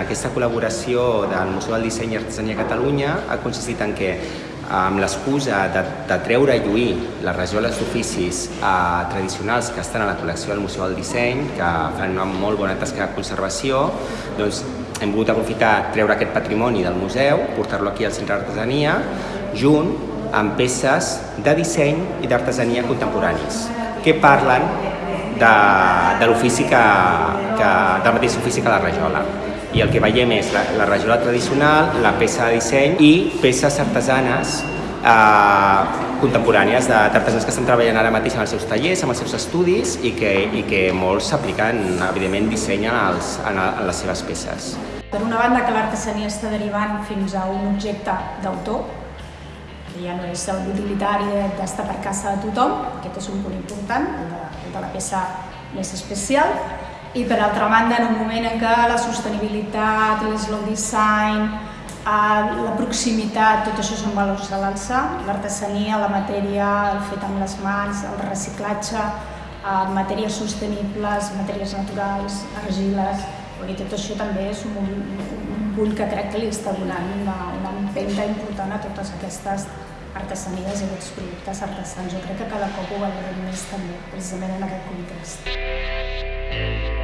aquesta col·laboració del Museu del Disseny i Artesania a Catalunya ha consistit en que amb l'excusa de, de treure i lluir les rajoles d'oficis eh, tradicionals que estan a la col·lecció del Museu del Disseny, que fan una molt bona tasca de conservació, doncs hem volgut aprofitar treure aquest patrimoni del museu, portar-lo aquí al Centre d'Artesania, junt amb peces de disseny i d'artesania contemporanis, que parlen de, de l'ofici que, que, del mateix ofici que la rajola. I el que veiem és la, la rajola tradicional, la peça de disseny i peces artesanes eh, contemporànies d'artesans que estan treballant ara mateix en els seus tallers, en els seus estudis i que, i que molts s'apliquen, evidentment, disseny en, els, en, en les seves peces. Per una banda que l'artesania està derivant fins a un objecte d'autor, ja no és l'utilitari d'estar per casa de tothom, aquest és un punt important, el de, el de la peça més especial, i per altra banda, en un moment en què la sostenibilitat, slow design, eh, la proximitat, tot això són valors a l'alça, l'artesania, la matèria, el fet amb les mans, el reciclatge, eh, matèries sostenibles, matèries naturals, argiles, i tot això també és un, un punt que crec que li està donant una, una empenta important a totes aquestes artesanies i aquests productes artesans. Jo crec que cada cop ho valorem més també, precisament en aquest context.